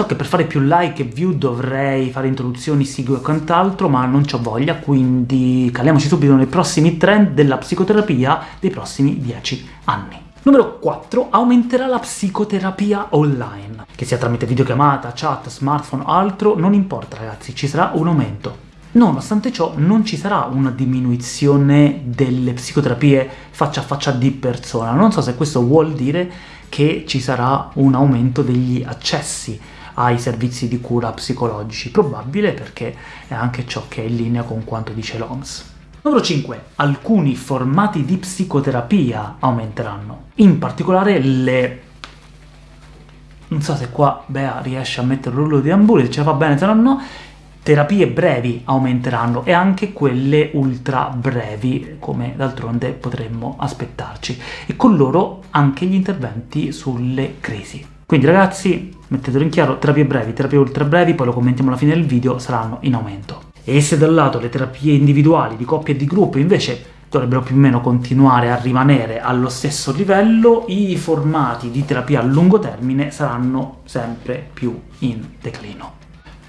So che per fare più like e view dovrei fare introduzioni, sigle e quant'altro, ma non c'ho voglia, quindi caliamoci subito nei prossimi trend della psicoterapia dei prossimi 10 anni. Numero 4. Aumenterà la psicoterapia online. Che sia tramite videochiamata, chat, smartphone o altro, non importa ragazzi, ci sarà un aumento. Nonostante ciò non ci sarà una diminuzione delle psicoterapie faccia a faccia di persona. Non so se questo vuol dire che ci sarà un aumento degli accessi ai servizi di cura psicologici. Probabile perché è anche ciò che è in linea con quanto dice l'OMS. Numero 5. Alcuni formati di psicoterapia aumenteranno. In particolare le... Non so se qua Bea riesce a mettere il rullo di ambuli, se ce la fa bene, se no no, terapie brevi aumenteranno e anche quelle ultra brevi, come d'altronde potremmo aspettarci, e con loro anche gli interventi sulle crisi. Quindi ragazzi, mettetelo in chiaro, terapie brevi, terapie ultra brevi, poi lo commentiamo alla fine del video, saranno in aumento. E se dal lato le terapie individuali, di coppia e di gruppo, invece dovrebbero più o meno continuare a rimanere allo stesso livello, i formati di terapia a lungo termine saranno sempre più in declino.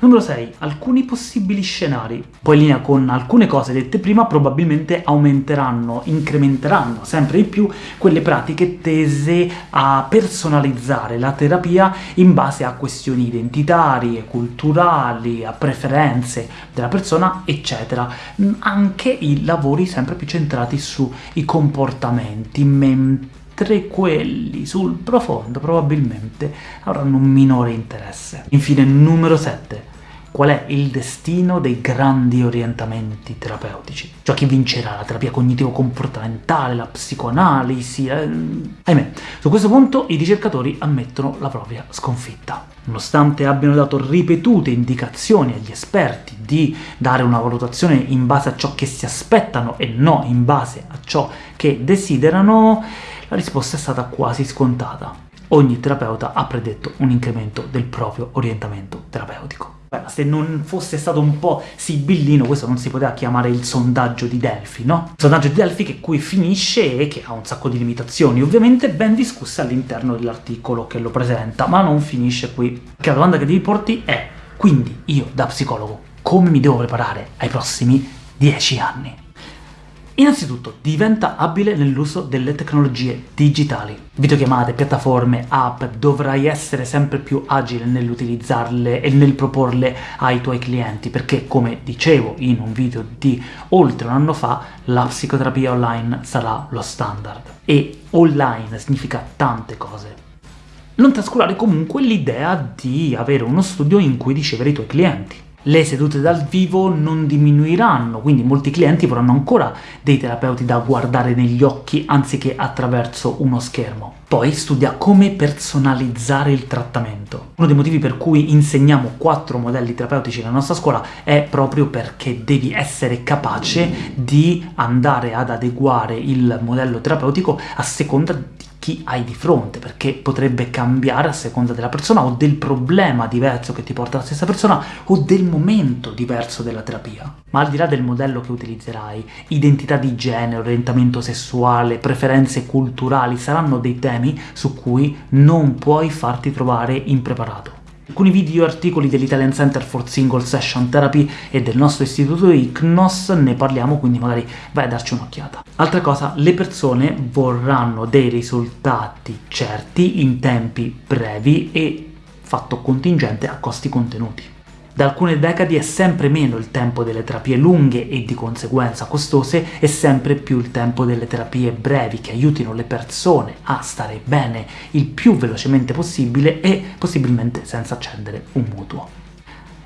Numero 6. Alcuni possibili scenari. Poi in linea con alcune cose dette prima, probabilmente aumenteranno, incrementeranno sempre di più quelle pratiche tese a personalizzare la terapia in base a questioni identitarie, culturali, a preferenze della persona, eccetera. Anche i lavori sempre più centrati sui comportamenti, mentre quelli sul profondo probabilmente avranno un minore interesse. Infine, numero 7 qual è il destino dei grandi orientamenti terapeutici. Cioè chi vincerà, la terapia cognitivo-comportamentale, la psicoanalisi... Eh... Ahimè, su questo punto i ricercatori ammettono la propria sconfitta. Nonostante abbiano dato ripetute indicazioni agli esperti di dare una valutazione in base a ciò che si aspettano e no in base a ciò che desiderano, la risposta è stata quasi scontata. Ogni terapeuta ha predetto un incremento del proprio orientamento terapeutico. Se non fosse stato un po' sibillino, questo non si poteva chiamare il sondaggio di Delphi, no? Il sondaggio di Delphi che qui finisce e che ha un sacco di limitazioni, ovviamente ben discusse all'interno dell'articolo che lo presenta, ma non finisce qui. Perché la domanda che devi porti è, quindi io da psicologo, come mi devo preparare ai prossimi 10 anni? Innanzitutto, diventa abile nell'uso delle tecnologie digitali. Videochiamate, piattaforme, app, dovrai essere sempre più agile nell'utilizzarle e nel proporle ai tuoi clienti, perché, come dicevo in un video di oltre un anno fa, la psicoterapia online sarà lo standard. E online significa tante cose. Non trascurare comunque l'idea di avere uno studio in cui ricevere i tuoi clienti le sedute dal vivo non diminuiranno, quindi molti clienti vorranno ancora dei terapeuti da guardare negli occhi anziché attraverso uno schermo. Poi studia come personalizzare il trattamento. Uno dei motivi per cui insegniamo quattro modelli terapeutici nella nostra scuola è proprio perché devi essere capace di andare ad adeguare il modello terapeutico a seconda di chi hai di fronte, perché potrebbe cambiare a seconda della persona o del problema diverso che ti porta la stessa persona o del momento diverso della terapia. Ma al di là del modello che utilizzerai, identità di genere, orientamento sessuale, preferenze culturali saranno dei temi su cui non puoi farti trovare impreparato alcuni video e articoli dell'Italian Center for Single Session Therapy e del nostro istituto ICNOS, ne parliamo, quindi magari vai a darci un'occhiata. Altra cosa, le persone vorranno dei risultati certi in tempi brevi e fatto contingente a costi contenuti. Da alcune decadi è sempre meno il tempo delle terapie lunghe e di conseguenza costose e sempre più il tempo delle terapie brevi che aiutino le persone a stare bene il più velocemente possibile e possibilmente senza accendere un mutuo.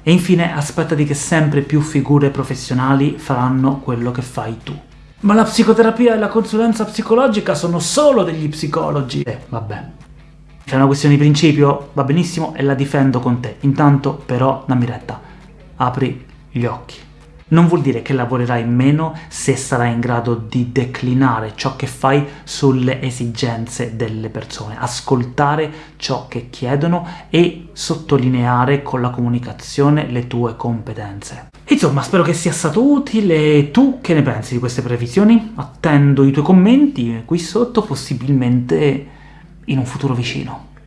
E infine aspettati che sempre più figure professionali faranno quello che fai tu. Ma la psicoterapia e la consulenza psicologica sono solo degli psicologi! Eh, vabbè, se è una questione di principio, va benissimo e la difendo con te. Intanto, però, dammi retta. Apri gli occhi. Non vuol dire che lavorerai meno se sarai in grado di declinare ciò che fai sulle esigenze delle persone, ascoltare ciò che chiedono e sottolineare con la comunicazione le tue competenze. Insomma, spero che sia stato utile. Tu che ne pensi di queste previsioni? Attendo i tuoi commenti qui sotto, possibilmente in un futuro vicino.